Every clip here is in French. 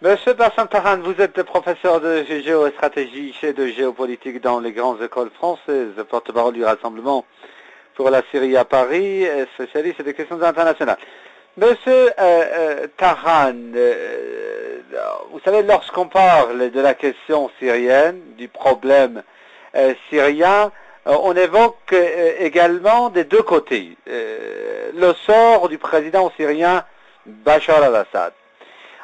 Monsieur Bassan Tahan, vous êtes professeur de géostratégie et de géopolitique dans les grandes écoles françaises, porte-parole du Rassemblement pour la Syrie à Paris, spécialiste des questions internationales. Monsieur euh, euh, Tahan, euh, vous savez, lorsqu'on parle de la question syrienne, du problème syrien, on évoque également des deux côtés le sort du président syrien Bachar al-Assad.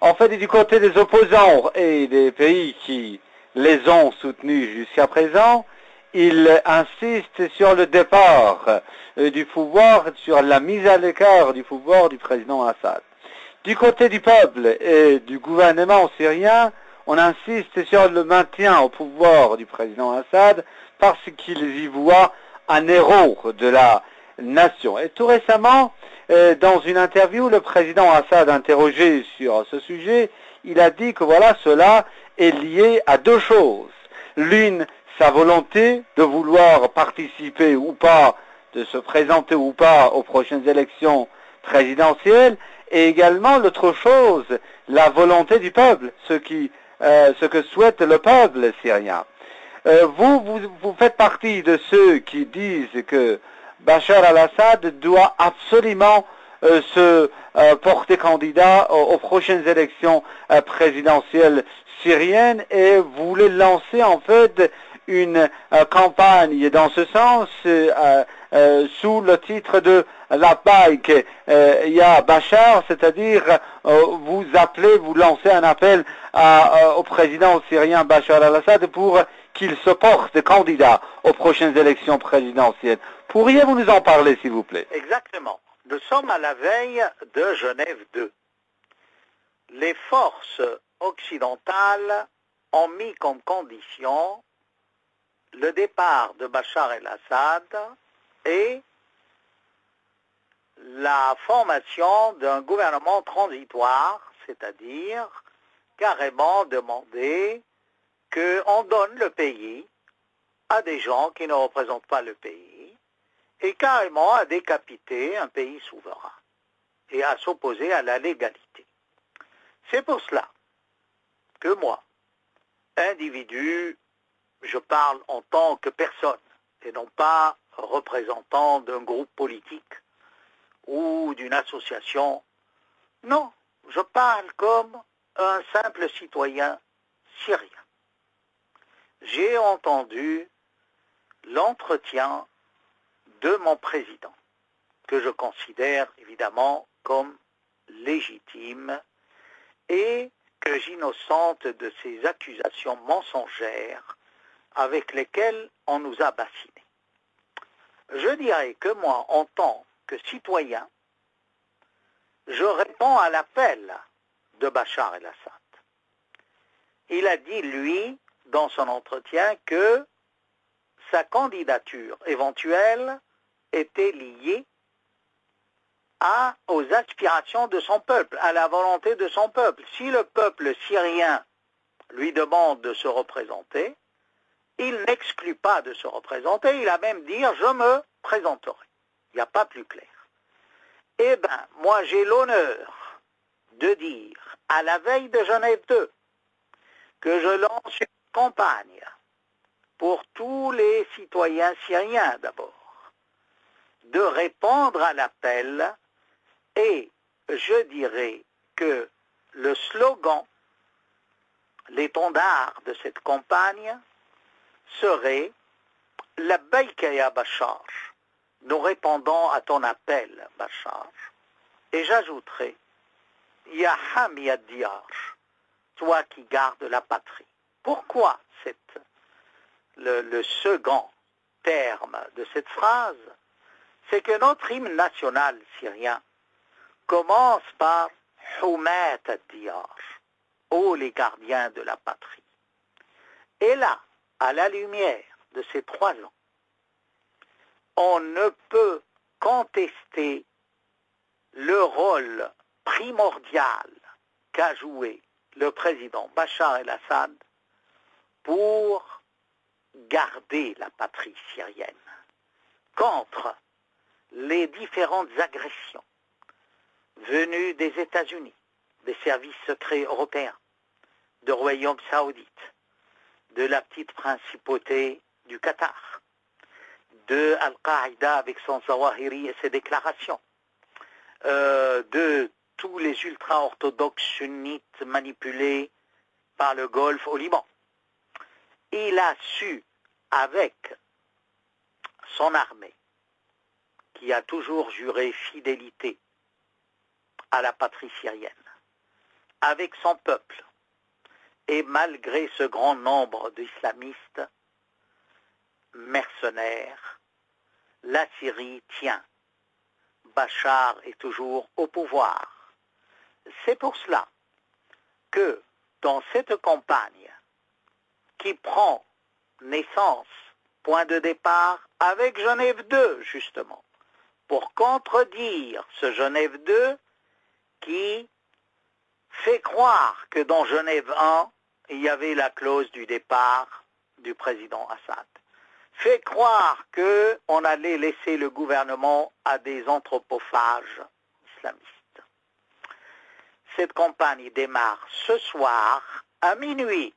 En fait, du côté des opposants et des pays qui les ont soutenus jusqu'à présent, il insiste sur le départ euh, du pouvoir, sur la mise à l'écart du pouvoir du président Assad. Du côté du peuple et du gouvernement syrien, on insiste sur le maintien au pouvoir du président Assad parce qu'ils y voient un héros de la nation. Et tout récemment, euh, dans une interview, le président Assad, interrogé sur ce sujet, il a dit que voilà, cela est lié à deux choses. L'une, sa volonté de vouloir participer ou pas, de se présenter ou pas aux prochaines élections présidentielles, et également l'autre chose, la volonté du peuple, ce, qui, euh, ce que souhaite le peuple syrien. Euh, vous, vous, vous faites partie de ceux qui disent que Bachar al-Assad doit absolument euh, se euh, porter candidat aux, prochaines élections euh, présidentielles syriennes et voulait lancer en fait une campagne dans ce sens sous le titre de la bike Ya Bachar, c'est-à-dire vous appelez, vous lancez un appel au président syrien Bachar al-Assad pour qu'il se porte candidat aux prochaines élections présidentielles. Pourriez-vous nous en parler, s'il vous plaît? Exactement. Nous sommes à la veille de Genève 2. Les forces occidentales ont mis comme condition le départ de Bachar el-Assad et la formation d'un gouvernement transitoire, c'est-à-dire carrément demander qu'on donne le pays à des gens qui ne représentent pas le pays et carrément à décapiter un pays souverain et à s'opposer à la légalité. C'est pour cela que moi, individu, je parle en tant que personne et non pas représentant d'un groupe politique ou d'une association. Non, je parle comme un simple citoyen syrien. J'ai entendu l'entretien de mon président, que je considère évidemment comme légitime et que j'innocente de ces accusations mensongères avec lesquelles on nous a bassinés. Je dirais que moi, en tant que citoyen, je réponds à l'appel de Bachar el-Assad. Il a dit, lui, dans son entretien, que sa candidature éventuelle était lié à, aux aspirations de son peuple, à la volonté de son peuple. Si le peuple syrien lui demande de se représenter, il n'exclut pas de se représenter, il a même dit je me présenterai. Il n'y a pas plus clair. Eh bien, moi j'ai l'honneur de dire à la veille de Genève 2 que je lance une campagne pour tous les citoyens syriens d'abord de répondre à l'appel et je dirais que le slogan, l'étendard de cette campagne serait la Baïkaya Bachar. Nous répondons à ton appel, Bachar. Et j'ajouterai, Yaham Diyar, toi qui gardes la patrie. Pourquoi le second terme de cette phrase c'est que notre hymne national syrien commence par Houmet ad-Diyar, ô les gardiens de la patrie. Et là, à la lumière de ces trois ans, on ne peut contester le rôle primordial qu'a joué le président Bachar el-Assad pour garder la patrie syrienne contre les différentes agressions venues des États-Unis, des services secrets européens, de royaume saoudite, de la petite principauté du Qatar, de Al-Qaïda avec son Zawahiri et ses déclarations, euh, de tous les ultra-orthodoxes sunnites manipulés par le Golfe au Liban. Il a su, avec son armée, qui a toujours juré fidélité à la patrie syrienne, avec son peuple, et malgré ce grand nombre d'islamistes mercenaires, la Syrie tient. Bachar est toujours au pouvoir. C'est pour cela que dans cette campagne qui prend naissance, point de départ, avec Genève II, justement, pour contredire ce Genève II qui fait croire que dans Genève I, il y avait la clause du départ du président Assad. Fait croire qu'on allait laisser le gouvernement à des anthropophages islamistes. Cette campagne démarre ce soir à minuit.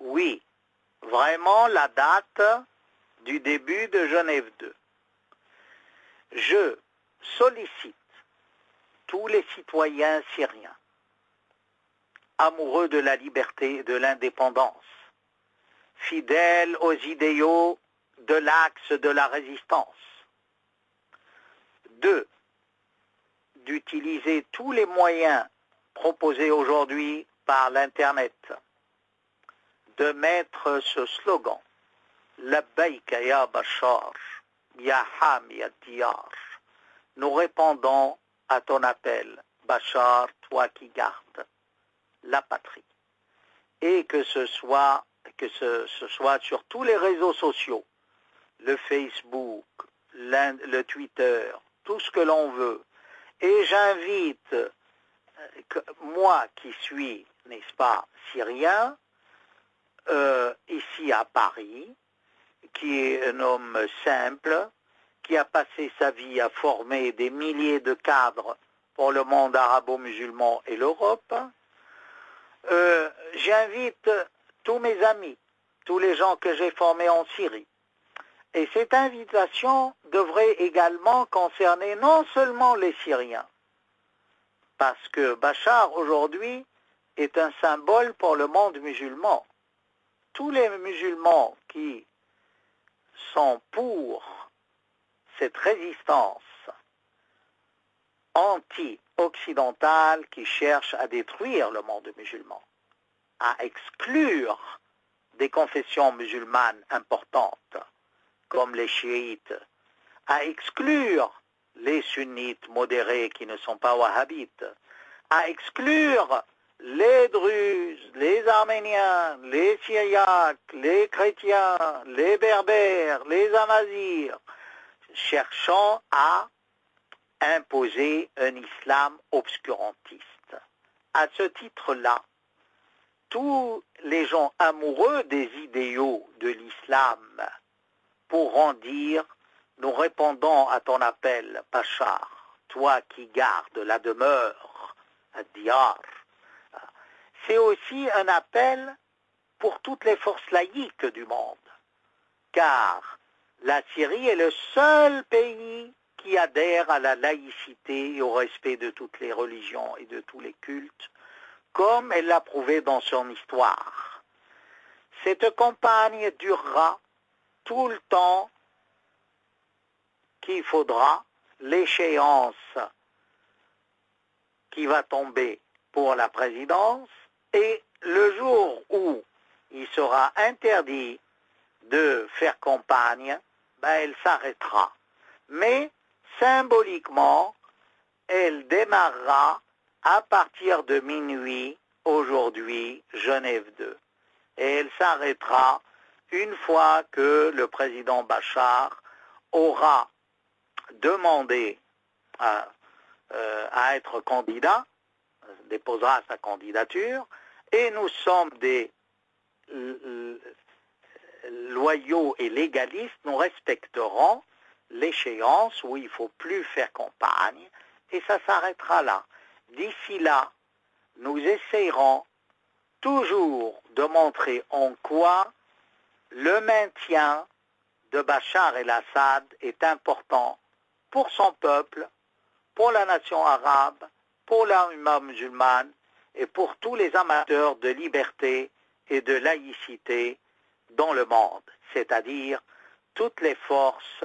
Oui, vraiment la date du début de Genève 2. Je sollicite tous les citoyens syriens amoureux de la liberté et de l'indépendance, fidèles aux idéaux de l'axe de la résistance. D'utiliser tous les moyens proposés aujourd'hui par l'Internet, de mettre ce slogan, Labbaïka ya Bachar, ya Ham nous répondons à ton appel, Bachar, toi qui gardes la patrie. Et que ce soit, que ce, ce soit sur tous les réseaux sociaux, le Facebook, le Twitter, tout ce que l'on veut. Et j'invite, moi qui suis, n'est-ce pas, syrien, euh, ici à Paris, qui est un homme simple, qui a passé sa vie à former des milliers de cadres pour le monde arabo-musulman et l'Europe, euh, j'invite tous mes amis, tous les gens que j'ai formés en Syrie. Et cette invitation devrait également concerner non seulement les Syriens, parce que Bachar aujourd'hui est un symbole pour le monde musulman. Tous les musulmans qui sont pour cette résistance anti-occidentale qui cherche à détruire le monde musulman, à exclure des confessions musulmanes importantes, comme les chiites, à exclure les sunnites modérés qui ne sont pas wahhabites, à exclure les Druzes, les Arméniens, les Syriaques, les chrétiens, les Berbères, les Amazirs, cherchant à imposer un islam obscurantiste. À ce titre-là, tous les gens amoureux des idéaux de l'islam pourront dire, nous répondons à ton appel, Pachar, toi qui gardes la demeure, à. C'est aussi un appel pour toutes les forces laïques du monde, car la Syrie est le seul pays qui adhère à la laïcité et au respect de toutes les religions et de tous les cultes, comme elle l'a prouvé dans son histoire. Cette campagne durera tout le temps qu'il faudra, l'échéance qui va tomber pour la présidence, et le jour où il sera interdit de faire campagne, ben, elle s'arrêtera. Mais symboliquement, elle démarrera à partir de minuit aujourd'hui, Genève 2. Et elle s'arrêtera une fois que le président Bachar aura demandé à, euh, à être candidat, déposera sa candidature, et nous sommes des loyaux et légalistes, nous respecterons l'échéance où il ne faut plus faire campagne, et ça s'arrêtera là. D'ici là, nous essayerons toujours de montrer en quoi le maintien de Bachar el-Assad est important pour son peuple, pour la nation arabe, pour l'humain musulmane et pour tous les amateurs de liberté et de laïcité dans le monde, c'est-à-dire toutes les forces,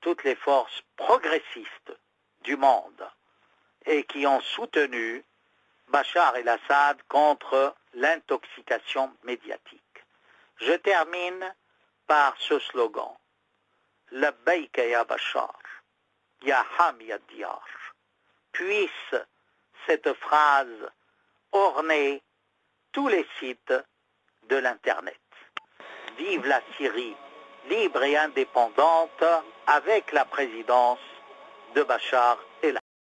toutes les forces progressistes du monde et qui ont soutenu Bachar el-Assad contre l'intoxication médiatique. Je termine par ce slogan. Labbaïka ya Bachar, ya Ham. Puisse cette phrase orner tous les sites de l'Internet. Vive la Syrie libre et indépendante avec la présidence de Bachar